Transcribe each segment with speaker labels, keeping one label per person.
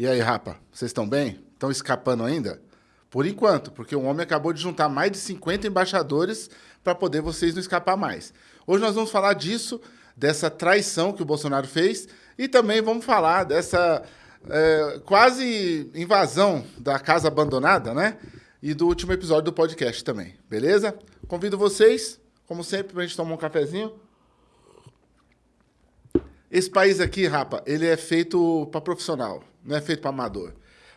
Speaker 1: E aí, rapa, vocês estão bem? Estão escapando ainda? Por enquanto, porque o homem acabou de juntar mais de 50 embaixadores para poder vocês não escapar mais. Hoje nós vamos falar disso, dessa traição que o Bolsonaro fez e também vamos falar dessa é, quase invasão da casa abandonada, né? E do último episódio do podcast também, beleza? Convido vocês, como sempre, para a gente tomar um cafezinho. Esse país aqui, rapa, ele é feito para profissional não é feito para amador.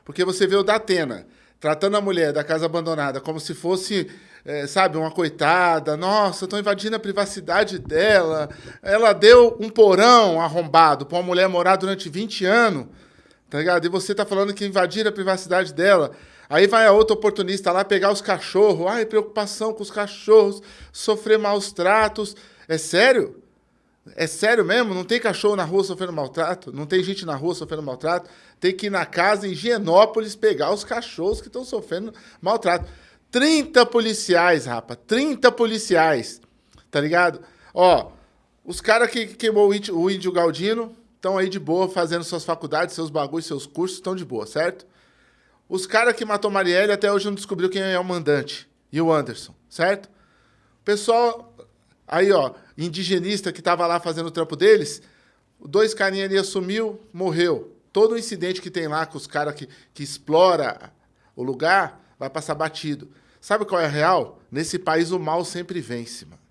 Speaker 1: Porque você vê o da Atena tratando a mulher da casa abandonada como se fosse, é, sabe, uma coitada. Nossa, estão invadindo a privacidade dela. Ela deu um porão arrombado para uma mulher morar durante 20 anos, tá ligado? E você tá falando que invadiram a privacidade dela. Aí vai a outra oportunista lá pegar os cachorros. Ai, preocupação com os cachorros, sofrer maus tratos. É sério? É sério mesmo? Não tem cachorro na rua sofrendo maltrato? Não tem gente na rua sofrendo maltrato? Tem que ir na casa em Higienópolis pegar os cachorros que estão sofrendo maltrato. 30 policiais, rapa. 30 policiais. Tá ligado? Ó, os caras que, que queimou o índio, o índio Galdino estão aí de boa fazendo suas faculdades, seus bagulhos, seus cursos, estão de boa, certo? Os caras que matou Marielle até hoje não descobriu quem é o mandante. E o Anderson, certo? Pessoal Aí, ó, indigenista que estava lá fazendo o trampo deles, dois carinhas ali assumiu, morreu. Todo o incidente que tem lá com os caras que, que explora o lugar vai passar batido. Sabe qual é a real? Nesse país o mal sempre vence, mano.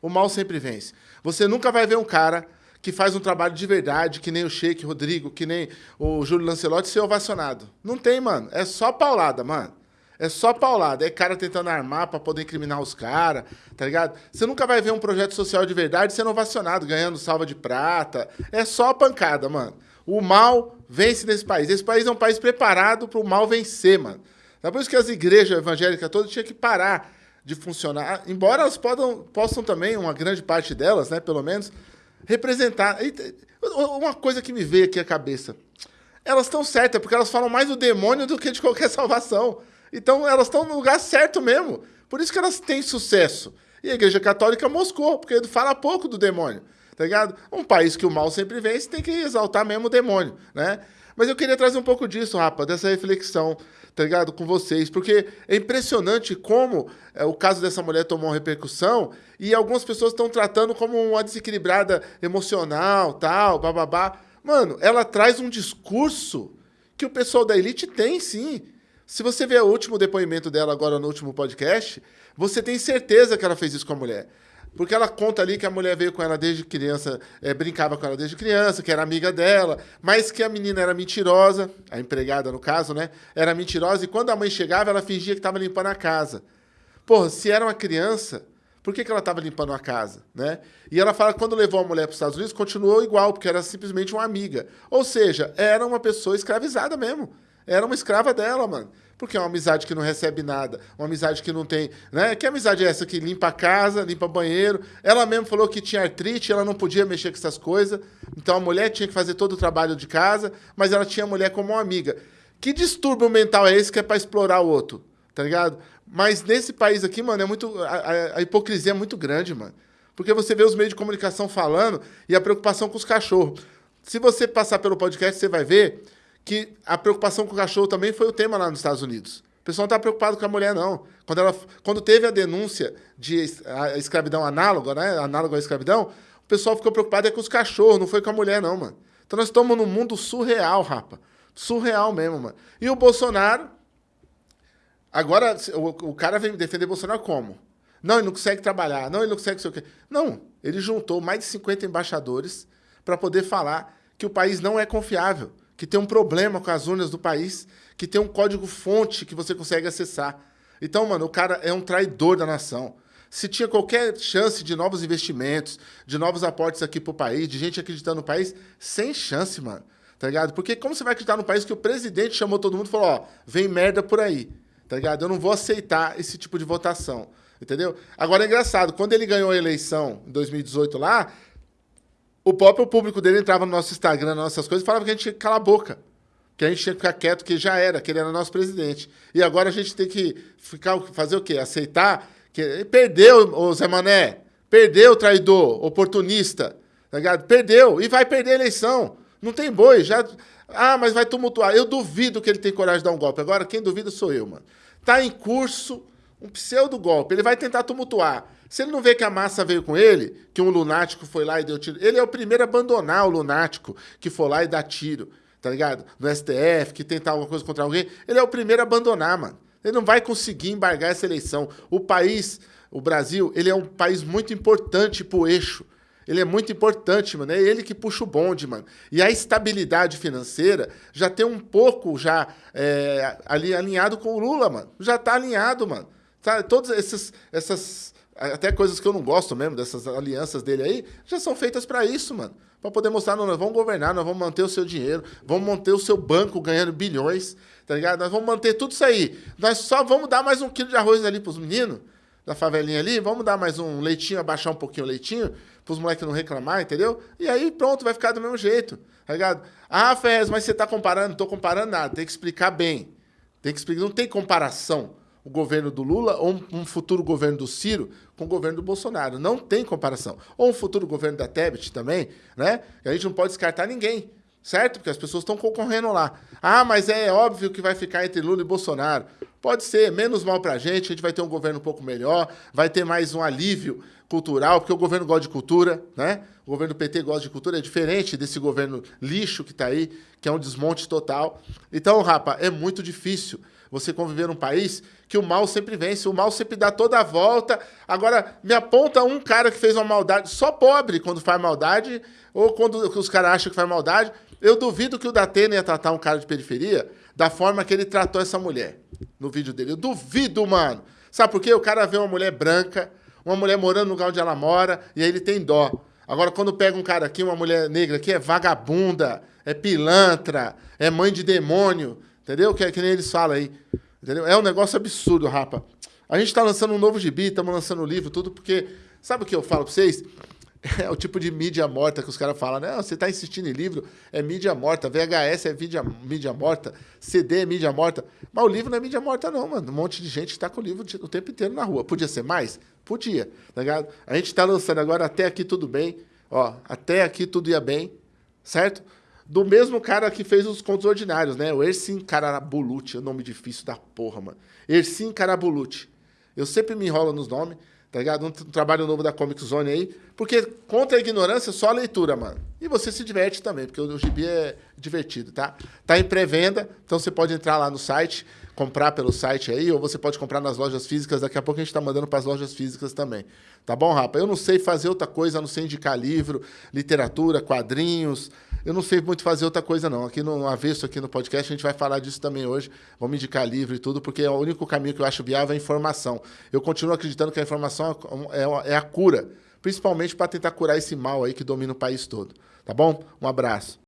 Speaker 1: O mal sempre vence. Você nunca vai ver um cara que faz um trabalho de verdade, que nem o Sheik Rodrigo, que nem o Júlio Lancelotti, ser ovacionado. Não tem, mano. É só paulada, mano. É só paulada. É cara tentando armar para poder incriminar os caras, tá ligado? Você nunca vai ver um projeto social de verdade sendo ovacionado, ganhando salva de prata. É só pancada, mano. O mal vence nesse país. Esse país é um país preparado para o mal vencer, mano. É por isso que as igrejas evangélicas todas tinham que parar de funcionar, embora elas podam, possam também, uma grande parte delas, né, pelo menos, representar. Uma coisa que me veio aqui à cabeça. Elas estão certas, porque elas falam mais do demônio do que de qualquer salvação. Então elas estão no lugar certo mesmo. Por isso que elas têm sucesso. E a Igreja Católica moscou, porque fala pouco do demônio. Tá ligado? Um país que o mal sempre vence tem que exaltar mesmo o demônio, né? Mas eu queria trazer um pouco disso, rapa, dessa reflexão, tá ligado? Com vocês, porque é impressionante como é, o caso dessa mulher tomou repercussão e algumas pessoas estão tratando como uma desequilibrada emocional, tal, bababá. Mano, ela traz um discurso que o pessoal da elite tem, sim. Se você ver o último depoimento dela agora no último podcast, você tem certeza que ela fez isso com a mulher. Porque ela conta ali que a mulher veio com ela desde criança, é, brincava com ela desde criança, que era amiga dela, mas que a menina era mentirosa, a empregada no caso, né? Era mentirosa, e quando a mãe chegava, ela fingia que estava limpando a casa. Porra, se era uma criança, por que, que ela estava limpando a casa, né? E ela fala que quando levou a mulher para os Estados Unidos, continuou igual, porque era simplesmente uma amiga. Ou seja, era uma pessoa escravizada mesmo era uma escrava dela, mano. Porque é uma amizade que não recebe nada, uma amizade que não tem. Né? Que amizade é essa que limpa a casa, limpa banheiro? Ela mesmo falou que tinha artrite, ela não podia mexer com essas coisas. Então a mulher tinha que fazer todo o trabalho de casa, mas ela tinha a mulher como uma amiga. Que distúrbio mental é esse que é para explorar o outro? Tá ligado? Mas nesse país aqui, mano, é muito. A, a, hipocrisia é muito grande, mano. Porque você vê os meios de comunicação falando e a preocupação com os cachorros. Se você passar pelo podcast, você vai ver que a preocupação com o cachorro também foi o tema lá nos Estados Unidos. O pessoal não está preocupado com a mulher, não. Quando, ela, quando teve a denúncia de a escravidão análoga, né? Análoga à escravidão, o pessoal ficou preocupado é com os cachorros, não foi com a mulher, não, mano. Então nós estamos num mundo surreal, rapa. Surreal mesmo, mano. E o Bolsonaro. Agora, o, o cara vem defender Bolsonaro como? Não, ele não consegue trabalhar. Não, ele não consegue sei o quê. Não, ele juntou mais de 50 embaixadores para poder falar que o país não é confiável que tem um problema com as urnas do país, que tem um código-fonte que você consegue acessar. Então, mano, o cara é um traidor da nação. Se tinha qualquer chance de novos investimentos, de novos aportes aqui pro país, de gente acreditando no país, sem chance, mano. Tá ligado? Porque como você vai acreditar no país que o presidente chamou todo mundo e falou, ó, vem merda por aí. Tá ligado? Eu não vou aceitar esse tipo de votação. Entendeu? Agora é engraçado, quando ele ganhou a eleição em 2018 lá, o próprio público dele entrava no nosso Instagram, nas nossas coisas, e falava que a gente tinha que calar a boca. Que a gente tinha que ficar quieto, que já era, que ele era nosso presidente. E agora a gente tem que ficar, fazer o quê? Aceitar que perdeu o Zé Mané, perdeu o traidor, oportunista, tá ligado? Perdeu e vai perder a eleição. Não tem boi, já Ah, mas vai tumultuar. Eu duvido que ele tem coragem de dar um golpe. Agora, quem duvida sou eu, mano. Tá em curso um pseudo golpe. Ele vai tentar tumultuar. Se ele não vê que a massa veio com ele, que um lunático foi lá e deu tiro, ele é o primeiro a abandonar o lunático que foi lá e dá tiro, tá ligado? No STF, que tentar alguma coisa contra alguém. Ele é o primeiro a abandonar, mano. Ele não vai conseguir embargar essa eleição. O país, o Brasil, ele é um país muito importante pro eixo. Ele é muito importante, mano. É ele que puxa o bonde, mano. E a estabilidade financeira já tem um pouco já é, ali alinhado com o Lula, mano. Já tá alinhado, mano. Tá, todas essas, essas até coisas que eu não gosto mesmo, dessas alianças dele aí, já são feitas para isso, mano. Para poder mostrar, não, nós vamos governar, nós vamos manter o seu dinheiro, vamos manter o seu banco ganhando bilhões, tá ligado? Nós vamos manter tudo isso aí. Nós só vamos dar mais um quilo de arroz ali pros meninos da favelinha ali, vamos dar mais um leitinho, abaixar um pouquinho o leitinho, pros moleques não reclamar, entendeu? E aí pronto, vai ficar do mesmo jeito, tá ligado? Ah, Fez, mas você tá comparando? Não tô comparando nada, tem que explicar bem. Tem que explicar, não tem comparação o governo do Lula ou um futuro governo do Ciro com o governo do Bolsonaro. Não tem comparação. Ou um futuro governo da Tebet também, né? A gente não pode descartar ninguém, certo? Porque as pessoas estão concorrendo lá. Ah, mas é óbvio que vai ficar entre Lula e Bolsonaro. Pode ser, menos mal para a gente, a gente vai ter um governo um pouco melhor, vai ter mais um alívio cultural, porque o governo gosta de cultura, né? O governo do PT gosta de cultura, é diferente desse governo lixo que está aí, que é um desmonte total. Então, rapa, é muito difícil você conviver num país que o mal sempre vence, o mal sempre dá toda a volta. Agora, me aponta um cara que fez uma maldade, só pobre quando faz maldade, ou quando os caras acham que faz maldade. Eu duvido que o Datena ia tratar um cara de periferia da forma que ele tratou essa mulher no vídeo dele. Eu duvido, mano. Sabe por quê? O cara vê uma mulher branca, uma mulher morando no lugar onde ela mora, e aí ele tem dó. Agora, quando pega um cara aqui, uma mulher negra aqui, é vagabunda, é pilantra, é mãe de demônio, entendeu? Que, é, que nem eles falam aí. Entendeu? É um negócio absurdo, rapa. A gente está lançando um novo gibi, estamos lançando um livro, tudo, porque. Sabe o que eu falo para vocês? É o tipo de mídia morta que os caras falam, né? Você está insistindo em livro, é mídia morta, VHS é mídia, mídia morta, CD é mídia morta. Mas o livro não é mídia morta, não, mano. Um monte de gente está com o livro o tempo inteiro na rua. Podia ser mais? Podia, tá ligado? A gente está lançando agora Até Aqui Tudo Bem. Ó, Até Aqui Tudo Ia Bem, certo? Do mesmo cara que fez os contos ordinários, né? O Ersin Karabuluti, é um nome difícil da porra, mano. Ersin Karabuluti. Eu sempre me enrolo nos nomes tá ligado? Um, trabalho novo da Comic Zone aí. Porque contra a ignorância, só a leitura, mano. E você se diverte também, porque o gibi é divertido, tá? Tá em pré-venda, então você pode entrar lá no site, comprar pelo site aí, ou você pode comprar nas lojas físicas. Daqui a pouco a gente tá mandando para as lojas físicas também. Tá bom, rapa? Eu não sei fazer outra coisa, não sei indicar livro, literatura, quadrinhos. Eu não sei muito fazer outra coisa, não. Aqui no Avesso, aqui no podcast, a gente vai falar disso também hoje. Vamos indicar livro e tudo, porque é o único caminho que eu acho viável é a informação. Eu continuo acreditando que a informação é, é a cura, principalmente para tentar curar esse mal aí que domina o país todo. Tá bom? Um abraço.